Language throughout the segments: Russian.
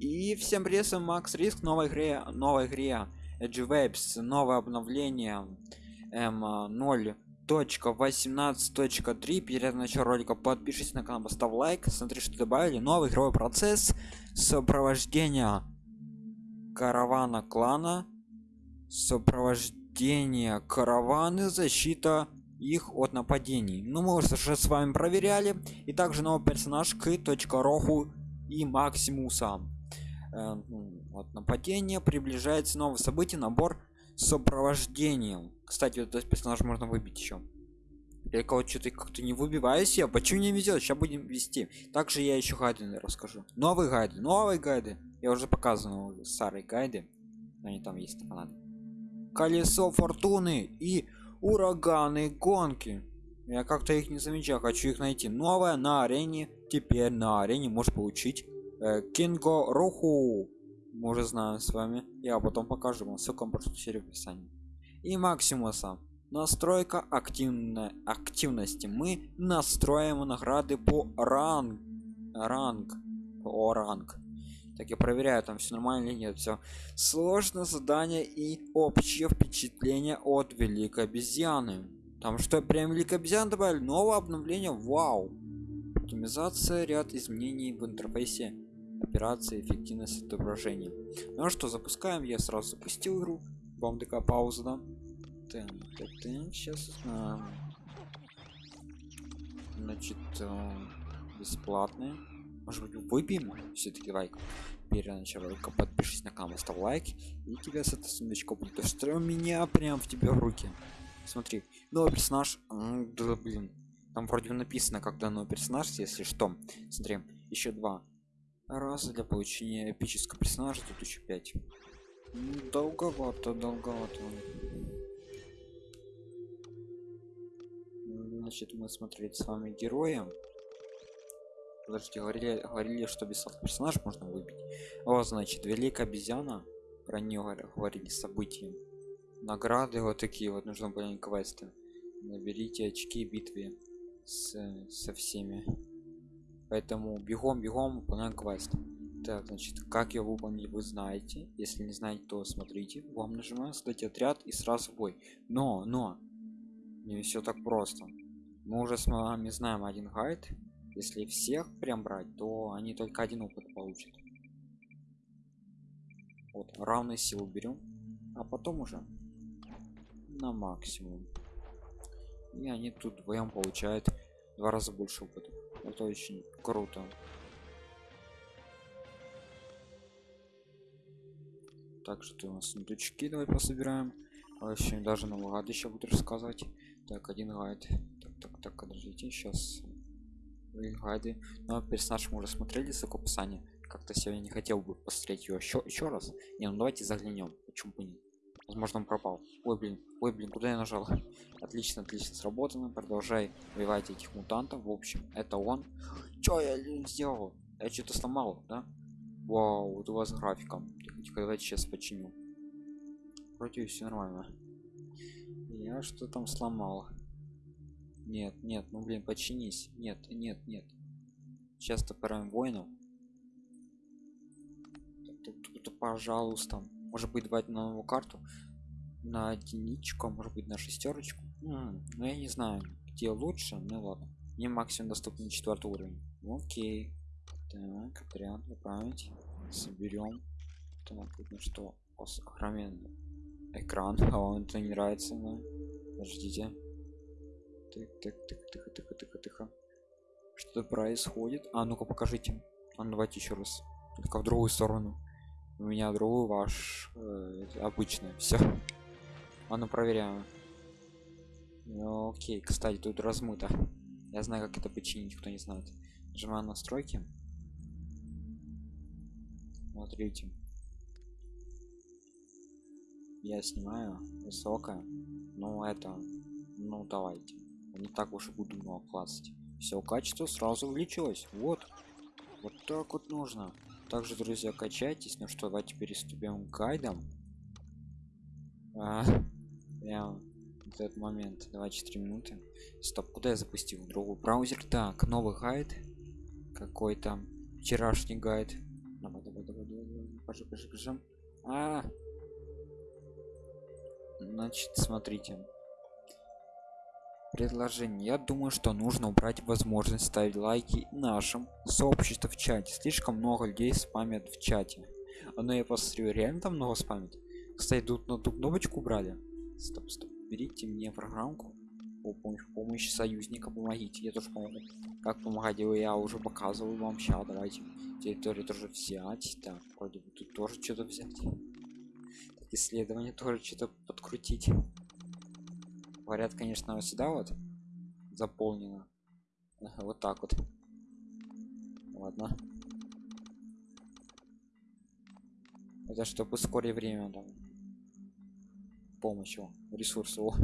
И всем привет, Макс Риск, новой игре, новой игре Edge Waves, новое обновление M0.18.3. Перед началом ролика подпишитесь на канал, поставь лайк, смотри, что добавили. Новый игровой процесс сопровождения каравана клана, сопровождение караваны, защита их от нападений. Ну, мы уже с вами проверяли. И также новый персонаж К.Роху и Максимуса э, ну, от нападения приближается новое событие набор с сопровождением. Кстати вот этот персонаж можно выбить еще я кого что-то как-то не выбиваюсь я почему не везет сейчас будем вести. Также я еще гайды расскажу. Новые гайды новые гайды. Я уже показывал старые гайды. Они там есть на колесо фортуны и ураганы гонки. Я как-то их не замечаю. Хочу их найти. Новое на арене. Теперь на арене можешь получить кинго руху мы уже знаем с вами. Я потом покажу вам ссылку на в описании. И максимуса. Настройка активной активности. Мы настроим награды по ранг ранг по ранг. Так я проверяю там все нормально или нет. Все сложное задание и общее впечатление от великой обезьяны. Там что прям великая обезьяна добавили? Новое обновление? Вау! Оптимизация ряд изменений в интерфейсе операции эффективность отображения ну что запускаем. Я сразу запустил игру. Вам такая пауза да? Сейчас а, значит а, бесплатные может быть выбьем все-таки лайк? Перед началом подпишись на канал ставь лайк. И тебя с этой сундучка будет. Что меня прям в тебя в руки. Смотри новый персонаж да блин. Там вроде написано когда новый персонаж если что. Смотри еще два раза для получения эпического персонажа тут еще 5 долговато долговато. Значит мы смотрели с вами героем подождите говорили говорили что бесплатный персонаж можно выбить. Вот значит великая обезьяна. Про нее говорили события. Награды вот такие вот нужно были квесты наберите очки битве с, со всеми поэтому бегом бегом выполняем квест. Так значит как его выполнить вы знаете. Если не знаете то смотрите. Вам нажимаем создать отряд и сразу бой. Но но! Не все так просто. Мы уже с вами знаем один гайд. Если всех прям брать то они только один опыт получат. Вот равные силы берем а потом уже на максимум. И они тут вдвоем получают два раза больше опыта это очень круто. Также ты у нас сундучки давай пособираем. Вообще даже новый гайд еще буду рассказать. Так один гайд так так так подождите сейчас гайды но персонаж мы уже смотрели с описания как-то сегодня не хотел бы посмотреть ее еще еще раз. Не ну давайте заглянем. Почему бы нет возможно он пропал. Ой блин ой блин куда я нажал? Отлично отлично сработано продолжай убивать этих мутантов. В общем это он. Чё я сделал? Я что-то сломал да? Вау вот у вас графиком давайте сейчас починю. Вроде все нормально. Я что там сломал. Нет нет ну блин починись. Нет нет нет. Сейчас топором воинов. Пожалуйста может быть давать на новую карту. На единичку а может быть на шестерочку. Ну я не знаю где лучше ну ладно. Мне максимум доступен четвертый уровень. Окей. Так отряд направить соберем. Так ну что. Огроменный экран. А он это не нравится но подождите. Так так так тихо тихо тихо тихо что происходит. А ну-ка покажите. А ну давайте еще раз. Только в другую сторону у меня другой ваш э, обычный все а ну проверяем ну, окей кстати тут размыто. Я знаю как это починить кто не знает. Нажимаю настройки. Смотрите. Я снимаю. Высокое ну это ну давайте. Не так уж и буду много классить все качество сразу увеличилось. Вот. Вот так вот нужно также друзья качайтесь. Ну что давайте переступим к гайдам а, прям этот момент. 24 минуты. Стоп куда я запустил? Другой браузер. Так новый гайд. Какой-то вчерашний гайд. Давай давай давай давай покажи, покажи, покажи. А, значит, смотрите. Предложение. Я думаю, что нужно убрать возможность ставить лайки нашим сообществу в чате. Слишком много людей спамят в чате. А ну я посмотрю, реально там много спамят. Кстати, тут на ту кнопочку убрали. Стоп, стоп. Берите мне программку. О, помощь, помощь союзника, помогите. Я тоже помогу. Как помогать, я уже показывал вам. Сейчас, давайте. Территорию тоже взять. Так, вроде бы тут тоже что-то взять. Так, исследование тоже что-то подкрутить. Говорят, конечно, вот сюда вот заполнено. Вот так вот. Ладно. Это чтобы ускорить время там. Помощью ресурсов.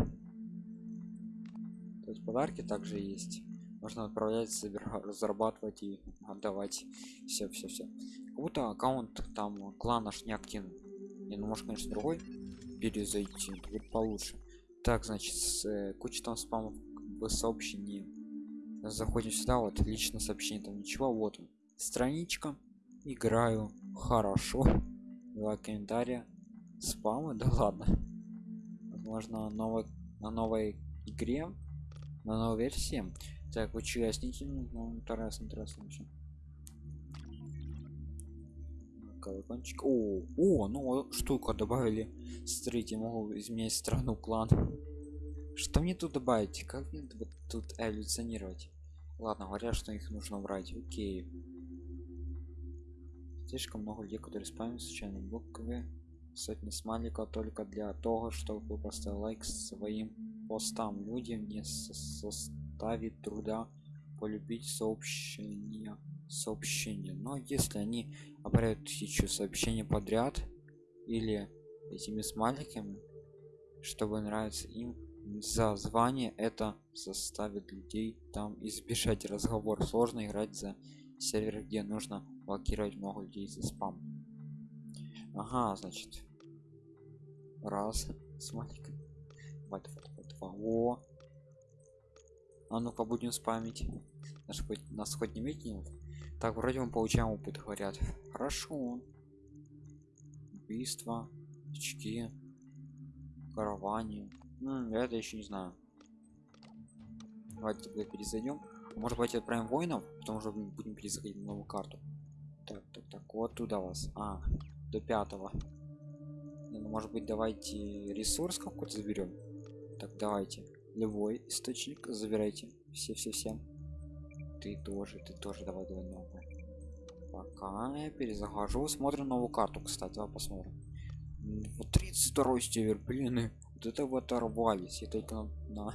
То подарки также есть. Можно отправлять, собирать, разрабатывать и отдавать. Все, все, все. Как будто аккаунт там клан наш не активный. Не, ну может, конечно, другой перезайти. Будет получше. Так, значит, с, э, куча там спамов в сообщении. Заходим сюда, вот лично сообщение, там ничего, вот он. Страничка. Играю хорошо. Два комментария. Спамы, да ладно. Возможно, новой, на новой игре, на новой версии. Так, участники, ну, интересно, интересно вообще. Колокольчик. О о ну штука добавили. Смотрите могу изменять страну клан. Что мне тут добавить? Как мне тут эволюционировать? Ладно говорят что их нужно брать окей. Слишком много людей которые спамят случайно буквы. Сотни смайликов только для того чтобы поставить лайк своим постам. Людям не составит труда полюбить сообщения сообщения. Но если они обряют тысячу сообщений подряд или этими смайликами чтобы нравится им за звание это заставит людей там избежать разговор. Сложно играть за сервер где нужно блокировать много людей за спам. Ага значит. Раз смайлик два, два, два, два. о. А ну-ка будем спамить. Нас хоть нас хоть не видит так, вроде мы получаем опыт, говорят. Хорошо. Убийство, очки, караване. Ну, я это еще не знаю. Давайте тогда перезайдем. Может быть, отправим воинов, потом уже будем перезаходить на новую карту. Так, так, так, вот туда вас. А, до пятого. Ну, может быть, давайте ресурс какой-то заберем. Так, давайте. Любой источник забирайте. Все-все-все ты тоже ты тоже давай давай новую пока я перезахожу смотрим новую карту кстати давай посмотрим. Вот 32 север блин вот это вот оторвались я только на, на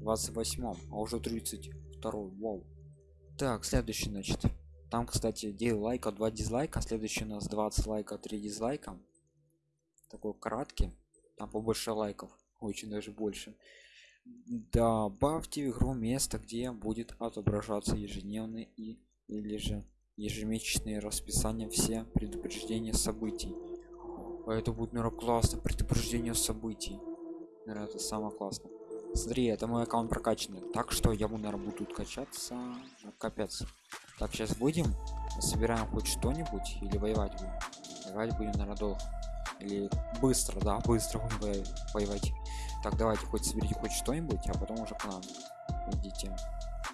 28 а уже 32 вау. Так следующий значит. Там кстати 9 лайка 2 дизлайка следующий у нас 20 лайка 3 дизлайка. Такой краткий там побольше лайков очень даже больше добавьте в игру место где будет отображаться ежедневный и или же ежемесячные расписания все предупреждения событий. А это будет наверное классно предупреждение событий. Наверное, это самое классное. Смотри это мой аккаунт прокачанный. Так что я буду наверное буду качаться. Ну, капец. Так сейчас будем? Собираем хоть что-нибудь или воевать будем? Воевать будем наверное долго. Или быстро да быстро будем воевать так давайте хоть соберите хоть что-нибудь а потом уже к нам идите.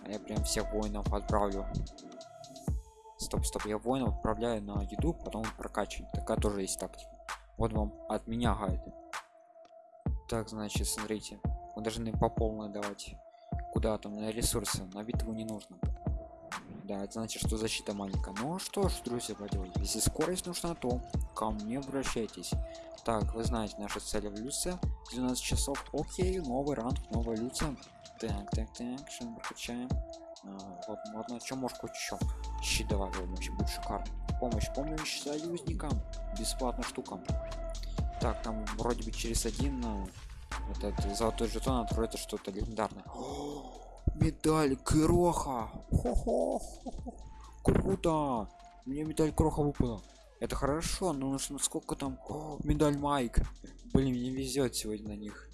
А я прям всех воинов отправлю. Стоп стоп я воинов отправляю на еду потом прокачивать такая тоже есть тактика. Вот вам от меня гайд. Так значит смотрите. Мы должны по полной давать. Куда там на ресурсы. На битву не нужно да это значит что защита маленькая. Ну что ж друзья поделать если скорость нужна то ко мне обращайтесь. Так вы знаете наши цели в люце 12 часов. Окей новый ранг новая люция так так так что мы прокачаем. А, вот ладно что может хоть еще? Щит давай вообще будет шикарно. Помощь помощь союзникам. Бесплатно штукам так там вроде бы через один этот золотой жетон откроется что-то легендарное медаль кроха. Круто. Мне медаль кроха выпала. Это хорошо но нужно сколько там О, медаль майк. Блин мне везет сегодня на них.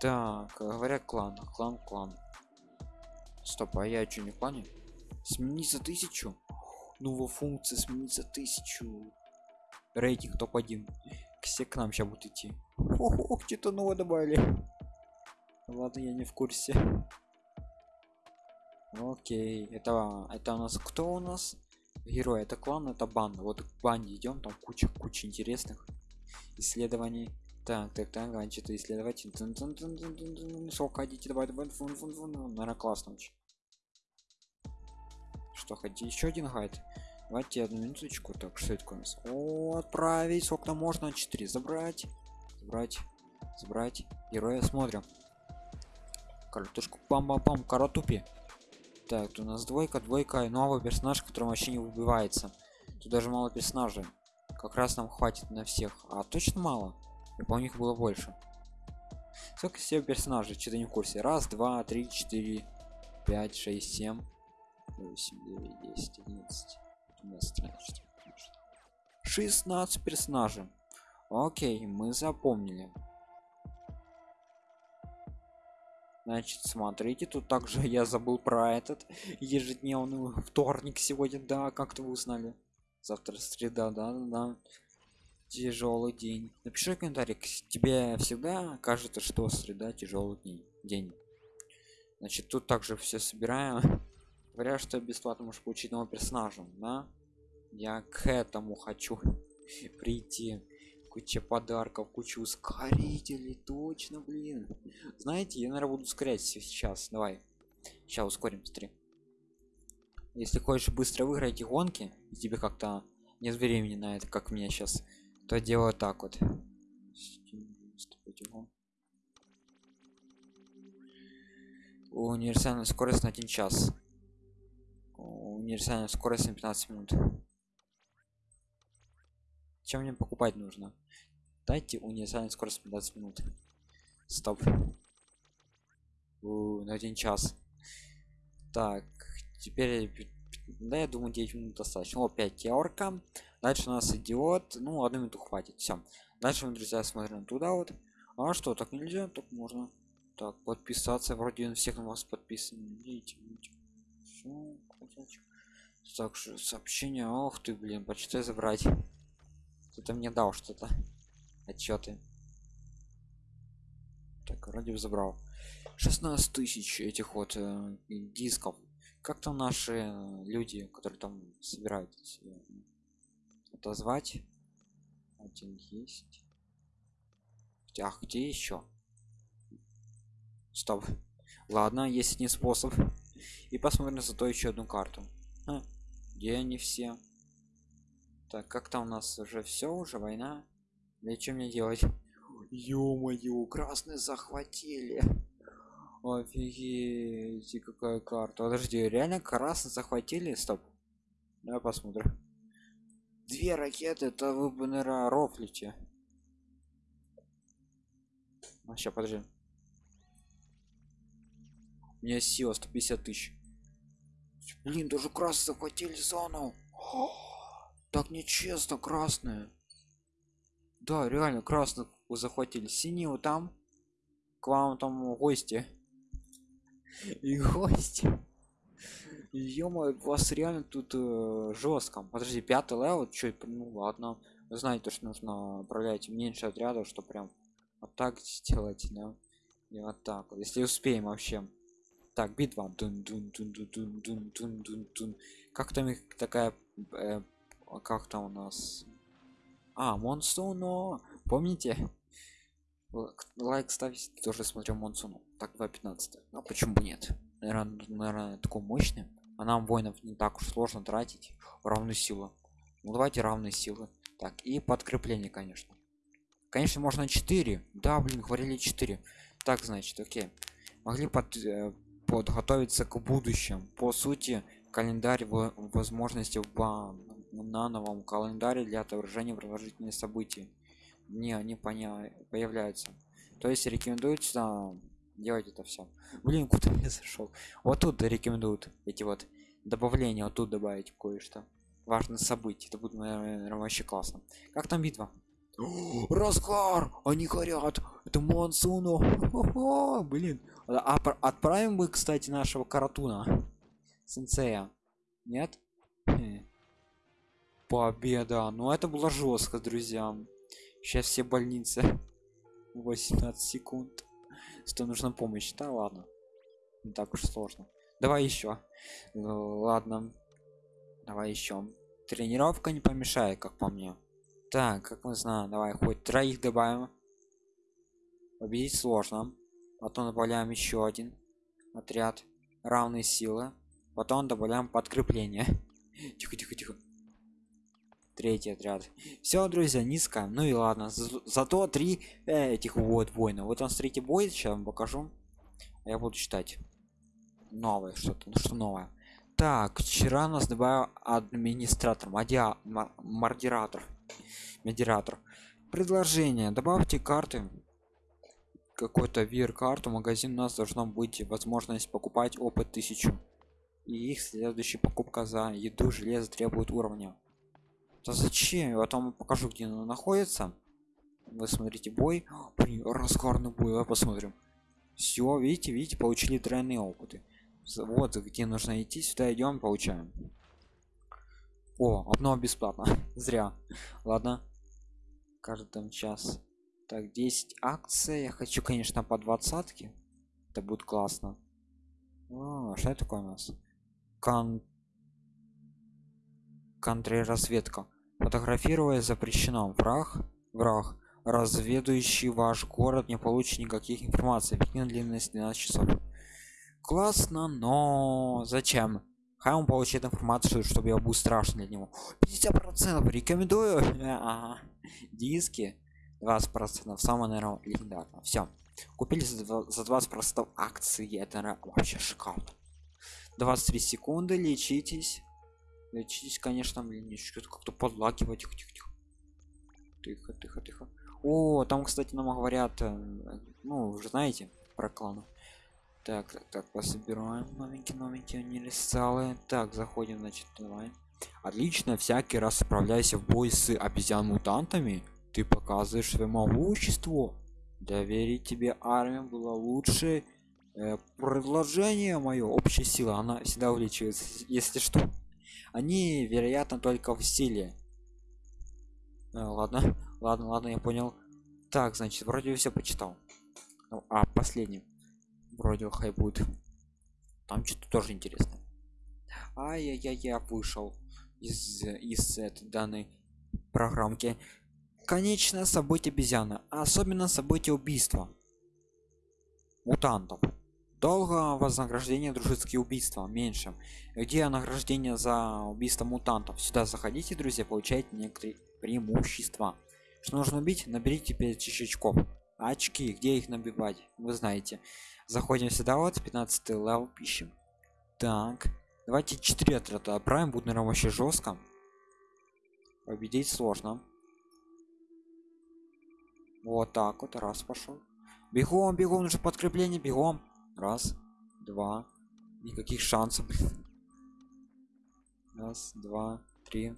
Так говорят клан клан клан. Стоп а я что не в плане сменить за тысячу? Ну во функции сменить за тысячу. Рейтинг топ-1 все к нам сейчас будут идти. Ох что-то новое добавили. Ладно я не в курсе окей это это у нас кто у нас? Герой это клан это банда. Вот к банде идем там куча куча интересных исследований. Так так так а что-то исследовать сколько хотите давай давай фун, фун, фун. наверное классно очень. Что хотите? Еще один гайд давайте одну минуточку. Так что это у нас? О отправить. Сколько можно? 4 забрать. Забрать. Забрать. Героя смотрим. Картошку пам пам пам каратупи так у нас двойка двойка и новый персонаж который вообще не выбивается. Тут даже мало персонажей. Как раз нам хватит на всех. А точно мало? Я помню их было больше. Сколько всего персонажей? Что-то не в курсе. Раз два три четыре пять шесть семь восемь девять десять одиннадцать 16 персонажей. Окей мы запомнили значит смотрите тут также я забыл про этот ежедневный вторник сегодня. Да как-то вы узнали? Завтра среда да да, тяжелый день. Напиши комментарий тебе всегда кажется что среда тяжелый день день. Значит тут также все собираем говорят что бесплатно можешь получить нового персонажа. Да? Я к этому хочу прийти куча подарков куча ускорителей точно блин. Знаете я наверное буду ускорять сейчас давай. Сейчас ускорим быстрее если хочешь быстро выиграть эти гонки и тебе как-то нет времени на это как меня сейчас то делаю так вот. Универсальная скорость на один час. Универсальная скорость на 15 минут чем мне покупать нужно? Дайте универсальную скорость 15 минут. Стоп. У, на один час. Так теперь да я думаю 9 минут достаточно. О 5 теорка дальше у нас идиот. Ну одну минуту хватит все дальше мы друзья смотрим туда вот. А что так нельзя? Так можно. Так подписаться. Вроде он всех на вас подписан. Видите, видите. сообщение? Ох ты блин почитай забрать кто-то мне дал что-то. Отчеты. Так вроде бы забрал. 16 тысяч этих вот э, дисков. Как там наши э, люди которые там собирают отозвать? Один есть. А где еще? Стоп. Ладно есть не способ. И посмотрим зато еще одну карту. А, где они все так как там у нас уже все уже война? Для чем мне делать? Ё-моё красные захватили. Офигеть какая карта. Подожди реально красные захватили? Стоп. Давай посмотрим. Две ракеты это вы бы наверное рофлите. А сейчас подожди. У меня сила 150 тысяч. Блин даже красные захватили зону так нечестно красные да реально красных захватили. Синего там. К вам там гости. И гости. Ё вас реально тут э, жестко подожди пятый левел? Что ну ладно. Вы знаете что нужно управлять меньше отрядов что прям вот так сделать да? И вот так вот. Если успеем вообще. Так битва. -дун -дун -дун -дун -дун -дун -дун -дун. как там их такая э, а как там у нас? А монсуно помните? Лайк ставить тоже смотрел монсуну так 2.15 а почему бы нет? Наверное, наверное такой мощный а нам воинов не так уж сложно тратить. Равную силу ну давайте равные силы. Так и подкрепление конечно. Конечно можно 4 да блин говорили 4 так значит окей. Могли под, э, подготовиться к будущему. По сути календарь возможности бан на новом календаре для отображения продолжительных событий. Не они поня появляются. То есть рекомендуется делать это все блин куда я зашел вот тут рекомендуют эти вот добавления вот тут добавить кое-что. Важное событие. Это будет наверное, вообще классно. Как там битва? Разгар они горят! Это монсуну блин. А, отправим мы кстати нашего каратуна сенсея. Нет победа ну это было жестко друзья. Сейчас все больницы. 18 секунд. Что нужна помощь? Да ладно. Не так уж сложно. Давай еще ладно. Давай еще тренировка не помешает как по мне. Так как мы знаем давай хоть троих добавим. Победить сложно. Потом добавляем еще один отряд равные силы. Потом добавляем подкрепление. Тихо тихо тихо третий отряд. Все друзья низко. Ну и ладно За зато три э, этих вот воина. Вот он смотрите бой сейчас вам покажу. Я буду читать новое что-то ну что новое. Так вчера нас добавил администратор мадиа модератор медиатор предложение. Добавьте карты какой-то вир карту магазин. У нас должно быть возможность покупать опыт тысячу. И их следующая покупка за еду железо требует уровня да зачем? Я вам покажу где она находится вы смотрите бой. Блин, раскарный бой. Давай посмотрим. Все видите видите получили тройные опыты. Вот где нужно идти сюда идем получаем. О одно бесплатно. Зря. Ладно. Каждый там час. Так 10 акций. Я хочу конечно по двадцатке. Это будет классно. О, что это такое у нас? Кон... контрразведка фотографируя запрещено. Враг враг разведующий ваш город не получит никаких информаций. Длинность 12 часов. Классно но зачем? Хай он получит информацию чтобы я был страшен для него. 50 процентов. Рекомендую. Ага. диски. 20 процентов. Самое наверное легендарно все купили за 20 процентов акции. Это вообще шикарно 23 секунды. Лечитесь лечитесь конечно блин что-то как-то подлагивать тихо тихо тихо. Тихо тихо тихо. О там кстати нам говорят э, ну уже знаете про кланов так так так пособираем. Новенькие новенькие универсалы так заходим значит давай. Отлично всякий раз отправляйся в бой с обезьян мутантами ты показываешь свое могущество доверить тебе армию было лучше э, предложение мое общая сила она всегда увеличивается. Если что они вероятно только в силе э, ладно ладно ладно я понял. Так значит вроде все почитал. Ну, а последний вроде хай будет. Там что-то тоже интересно ай-яй-яй вышел из из этой данной программки. Конечное событие обезьяна особенно событие убийства. Мутантов долго вознаграждение дружеские убийства меньше. Где награждение за убийство мутантов? Сюда заходите друзья получаете некоторые преимущества. Что нужно убить? Наберите 5000 очков очки. Где их набивать? Вы знаете. Заходим сюда вот 15 level пищем так. Давайте 4 отряда отправим. Будет наверное вообще жестко. Победить сложно. Вот так вот. Раз пошел. Бегом бегом. Нужно подкрепление. Бегом раз два. Никаких шансов. Раз два три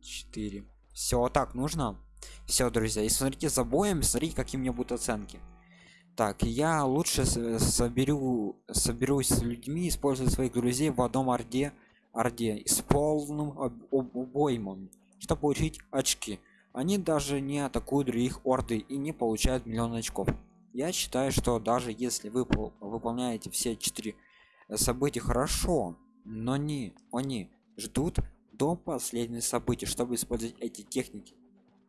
четыре. Все так нужно? Все друзья и смотрите за боем смотрите какие у меня будут оценки. Так я лучше соберу соберусь с людьми использую своих друзей в одном орде орде с полным обоймом чтобы получить очки. Они даже не атакуют других орды и не получают миллион очков я считаю что даже если вы выполняете все четыре события хорошо но не они ждут до последних событий чтобы использовать эти техники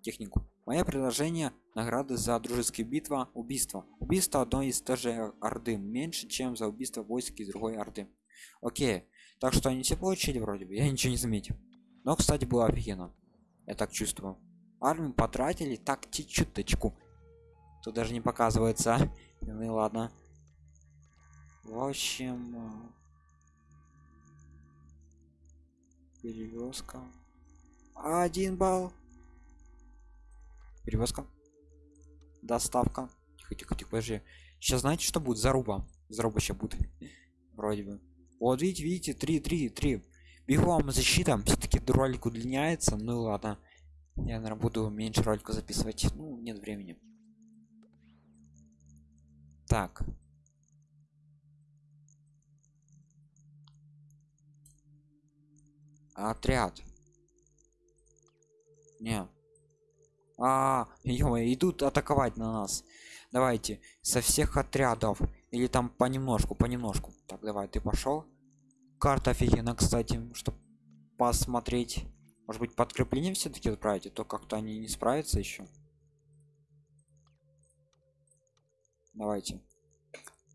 технику. Мое предложение награды за дружеские битва убийство убийство одной из тоже орды меньше чем за убийство войск из другой орды. Окей так что они все получили вроде бы я ничего не заметил. Но кстати было офигенно я так чувствую. Армию потратили так чуть-чуточку тут даже не показывается. Ну и ладно. В общем э, перевозка один балл. Перевозка доставка. Тихо тихо тихо подожди. Сейчас знаете что будет? Заруба. Заруба сейчас будет. Вроде бы. Вот видите видите? 3 3 3 бегом защита. Все-таки ролик удлиняется. Ну ладно. Я наверное буду меньше ролика записывать. Ну нет времени так отряд Не. А, ё идут атаковать на нас. Давайте со всех отрядов или там понемножку, понемножку. Так, давай, ты пошел. Карта офигенно, кстати, чтобы посмотреть. Может быть, подкрепление все-таки отправить, а то как-то они не справятся еще. Давайте.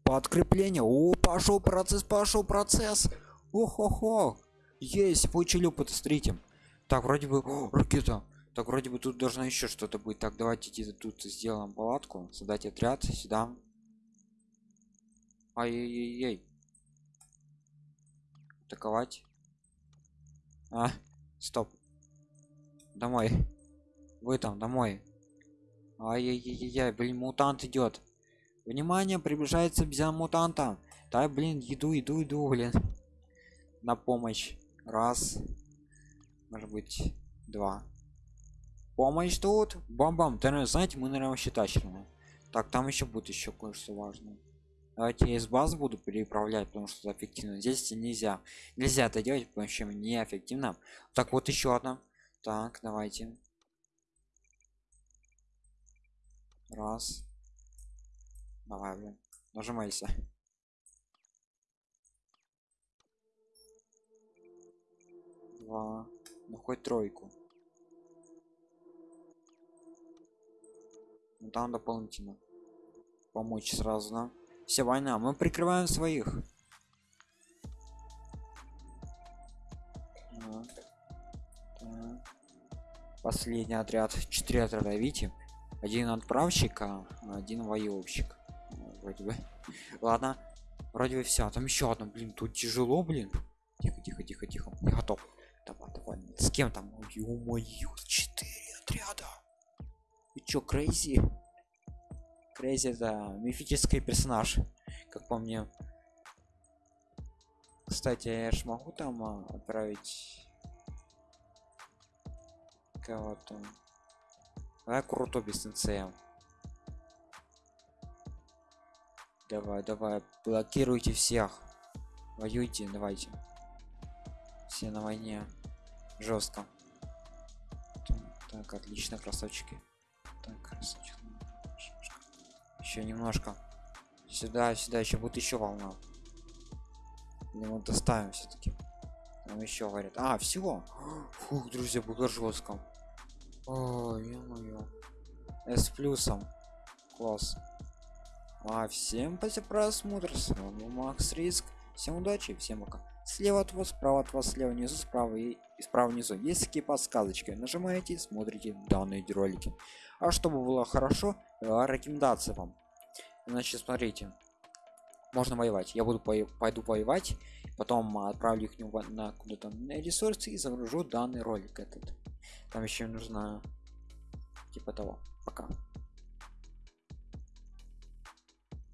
Подкрепление. О, пошел процесс, пошел процесс. Охо-хо. Есть, получили опыт, смотрите. Так, вроде бы... О, ракета. Так, вроде бы тут должно еще что-то быть. Так, давайте тут сделаем палатку. Создать отряд. Сюда. Ай-яй-яй. Атаковать. А, стоп. Домой. Вы там, домой. Ай-яй-яй-яй, блин, мутант идет. Внимание, приближается обезьяна мутанта. Да, блин, иду, иду, иду, блин. На помощь. Раз. Может быть, два. Помощь тут. Бам-бам. Ты, знаете, мы, наверное, вообще тащим. Так, там еще будет еще кое-что важное. Давайте я из баз буду переправлять, потому что это эффективно. Здесь нельзя. Нельзя это делать, потому что неэффективно. Так, вот еще одна. Так, давайте. Раз. Давай, блин. Нажимайся. Два. Ну хоть тройку. Ну там дополнительно. Помочь сразу, да? Все, война. Мы прикрываем своих. Последний отряд. Четыре отряда, видите? Один отправщик, а один воевщик. Вроде бы. Ладно. Вроде бы все. Там еще одно, блин, тут тяжело, блин. Тихо, тихо, тихо, тихо. Я готов. Давай, давай. С кем там? Ё-моё, четыре отряда. Вы чё, crazy? Crazy это мифический персонаж, как по мне. Кстати, я ж могу там а, отправить кого-то. Давай круто без НЦМ. Давай, давай, блокируйте всех. Воюйте, давайте. Все на войне. Жестко. Так, отлично, красавчики. Так, красавчик еще немножко сюда сюда еще будет еще волна или мы доставим все-таки там еще говорят а всего фух друзья было жестко ой ё с плюсом класс а всем спасибо просмотр. С вами макс риск. Всем удачи всем пока. Слева от вас справа от вас слева внизу справа и, справа внизу. Есть такие подсказочки. Нажимаете смотрите данные ролики. А чтобы было хорошо рекомендация вам. Значит смотрите. Можно воевать. Я буду по пойду воевать потом отправлю их на куда-то на ресурсы и загружу данный ролик этот. Там еще нужно типа того. Пока